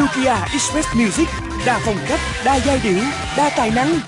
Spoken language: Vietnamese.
Nokia Express Music Đa phong cách, đa giai điệu, đa tài năng.